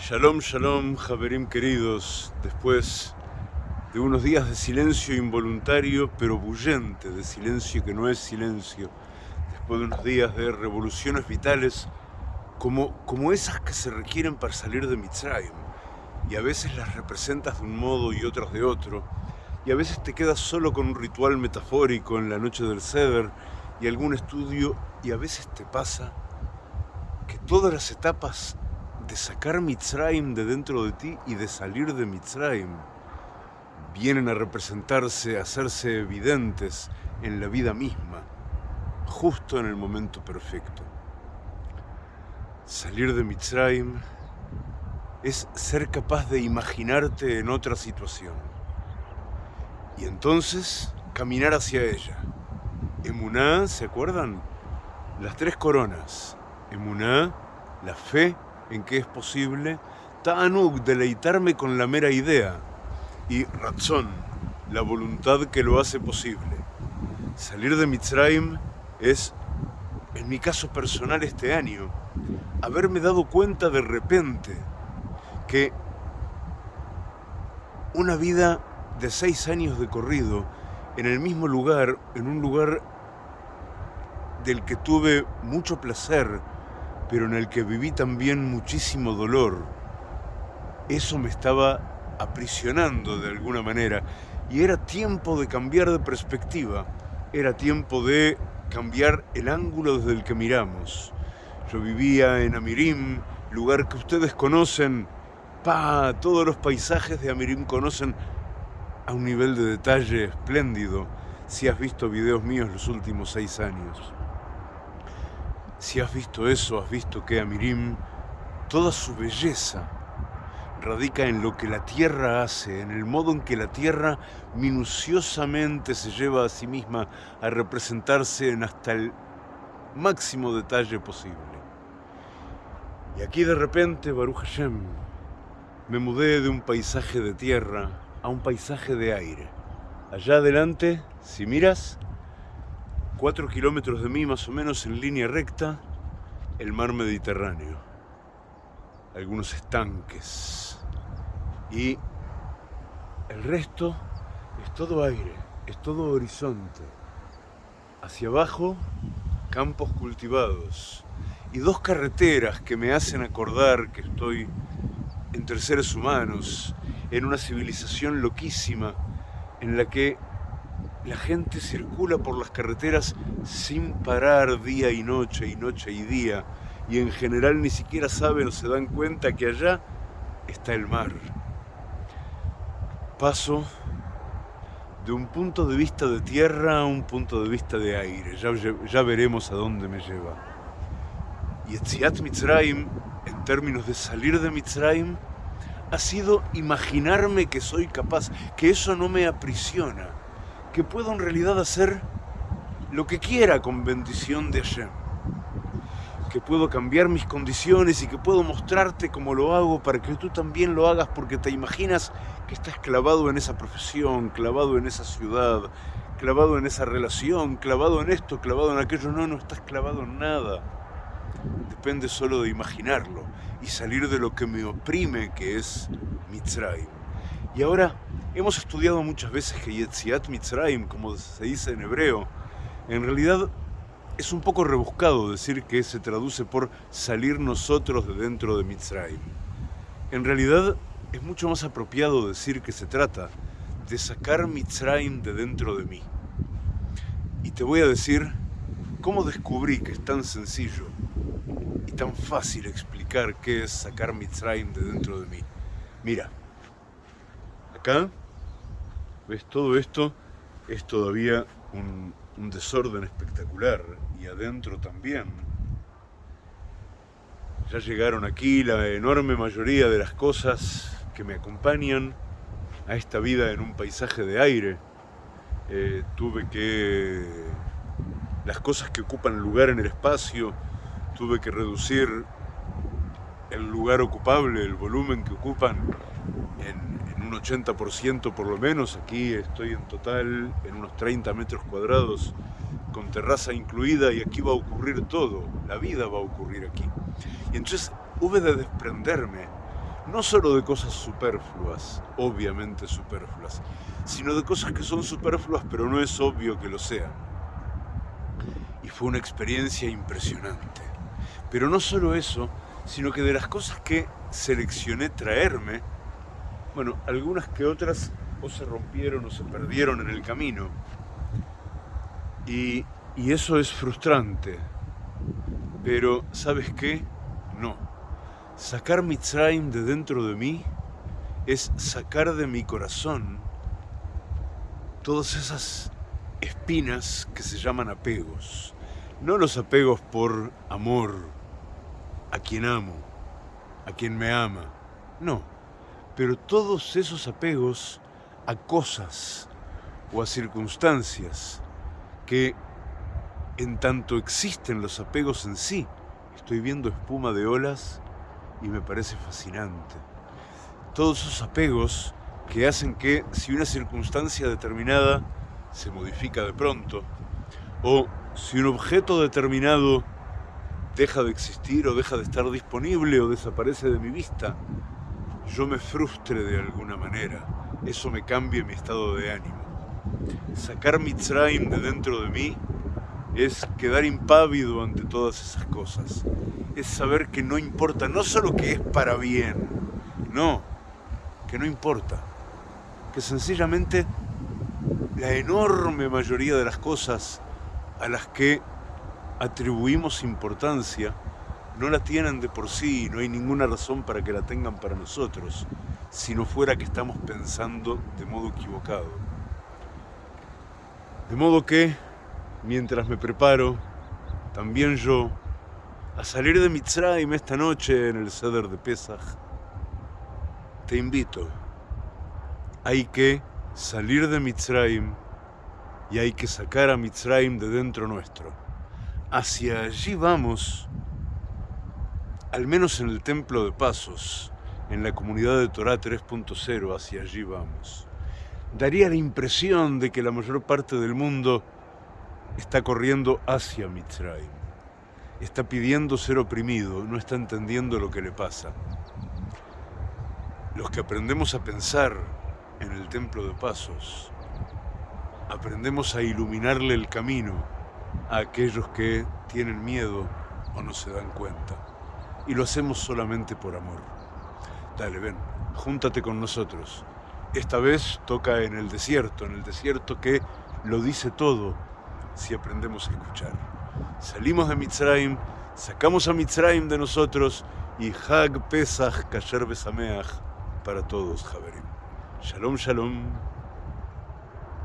Shalom, shalom, Javerim queridos. Después de unos días de silencio involuntario, pero bullente, de silencio que no es silencio, después de unos días de revoluciones vitales, como, como esas que se requieren para salir de Mitzrayim, y a veces las representas de un modo y otras de otro, y a veces te quedas solo con un ritual metafórico en la noche del Seder y algún estudio, y a veces te pasa que todas las etapas de sacar Mitzrayim de dentro de ti y de salir de Mitzrayim vienen a representarse, a hacerse evidentes en la vida misma, justo en el momento perfecto. Salir de Mitzrayim es ser capaz de imaginarte en otra situación y entonces caminar hacia ella. Emuná, ¿se acuerdan? Las tres coronas. Emuná, la fe, en que es posible, Ta'anuk, deleitarme con la mera idea, y Ratzon, la voluntad que lo hace posible. Salir de Mitzrayim es, en mi caso personal este año, haberme dado cuenta de repente que una vida de seis años de corrido en el mismo lugar, en un lugar del que tuve mucho placer, pero en el que viví también muchísimo dolor. Eso me estaba aprisionando de alguna manera y era tiempo de cambiar de perspectiva, era tiempo de cambiar el ángulo desde el que miramos. Yo vivía en Amirim, lugar que ustedes conocen, pa, todos los paisajes de Amirim conocen a un nivel de detalle espléndido si has visto videos míos los últimos seis años. Si has visto eso, has visto que Amirim, toda su belleza radica en lo que la tierra hace, en el modo en que la tierra minuciosamente se lleva a sí misma a representarse en hasta el máximo detalle posible. Y aquí de repente, Baruch Hashem, me mudé de un paisaje de tierra a un paisaje de aire. Allá adelante, si miras, Cuatro kilómetros de mí, más o menos en línea recta, el mar Mediterráneo. Algunos estanques. Y el resto es todo aire, es todo horizonte. Hacia abajo, campos cultivados. Y dos carreteras que me hacen acordar que estoy entre seres humanos, en una civilización loquísima en la que la gente circula por las carreteras sin parar día y noche y noche y día y en general ni siquiera saben o se dan cuenta que allá está el mar. Paso de un punto de vista de tierra a un punto de vista de aire. Ya, veremos a dónde me lleva. Y Etziat Mitzrayim, en términos de salir de Mitzrayim, ha sido imaginarme que soy capaz, que eso no me aprisiona que puedo en realidad hacer lo que quiera con bendición de Hashem. Que puedo cambiar mis condiciones y que puedo mostrarte como lo hago para que tú también lo hagas porque te imaginas que estás clavado en esa profesión, clavado en esa ciudad, clavado en esa relación, clavado en esto, clavado en aquello. No, no estás clavado en nada. Depende solo de imaginarlo y salir de lo que me oprime, que es Mitzrayim. Y ahora hemos estudiado muchas veces que Yetziat Mitzrayim, como se dice en hebreo, en realidad es un poco rebuscado decir que se traduce por salir nosotros de dentro de Mitzrayim. En realidad es mucho más apropiado decir que se trata de sacar Mitzrayim de dentro de mí. Y te voy a decir cómo descubrí que es tan sencillo y tan fácil explicar qué es sacar Mitzrayim de dentro de mí. Mira, acá, ves, todo esto es todavía un, desorden espectacular y adentro también. Ya llegaron aquí la enorme mayoría de las cosas que me acompañan a esta vida en un paisaje de aire. Eh, tuve que... las cosas que ocupan lugar en el espacio, tuve que reducir el lugar ocupable, el volumen que ocupan un 80% por lo menos, aquí estoy en total en unos 30 metros cuadrados con terraza incluida y aquí va a ocurrir todo, la vida va a ocurrir aquí. Y entonces hube de desprenderme, no solo de cosas superfluas, obviamente superfluas, sino de cosas que son superfluas pero no es obvio que lo sean. Y fue una experiencia impresionante. Pero no solo eso, sino que de las cosas que seleccioné traerme, bueno, algunas que otras o se rompieron o se perdieron en el camino. Y, y eso es frustrante. Pero, ¿sabes qué? No. Sacar Mitzrayim de dentro de mí es sacar de mi corazón todas esas espinas que se llaman apegos. No los apegos por amor a quien amo, a quien me ama. No. Pero todos esos apegos a cosas o a circunstancias que en tanto existen los apegos en sí, estoy viendo espuma de olas y me parece fascinante. Todos esos apegos que hacen que si una circunstancia determinada se modifica de pronto, o si un objeto determinado deja de existir o deja de estar disponible o desaparece de mi vista, yo me frustre de alguna manera, eso me cambie mi estado de ánimo. Sacar Mitzrayim de dentro de mí es quedar impávido ante todas esas cosas. Es saber que no importa, no solo que es para bien, no, que no importa. Que sencillamente la enorme mayoría de las cosas a las que atribuimos importancia no la tienen de por sí y no hay ninguna razón para que la tengan para nosotros, si no fuera que estamos pensando de modo equivocado. De modo que mientras me preparo, también yo, a salir de Mitzrayim esta noche en el Ceder de Pesach, te invito. Hay que salir de Mitzrayim y hay que sacar a Mitzrayim de dentro nuestro. Hacia allí vamos, al menos en el Templo de Pasos, en la comunidad de Torah 3.0, hacia allí vamos. Daría la impresión de que la mayor parte del mundo está corriendo hacia Mitzrayim. Está pidiendo ser oprimido, no está entendiendo lo que le pasa. Los que aprendemos a pensar en el templo de pasos, aprendemos a iluminarle el camino a aquellos que tienen miedo o no se dan cuenta. Y lo hacemos solamente por amor. Dale, ven, júntate con nosotros. Esta vez toca en el desierto, en el desierto que lo dice todo si aprendemos a escuchar. Salimos de Mitzrayim, sacamos a Mitzrayim de nosotros y Hag Pesach Kasher Besameach para todos, Javerim. Shalom, shalom.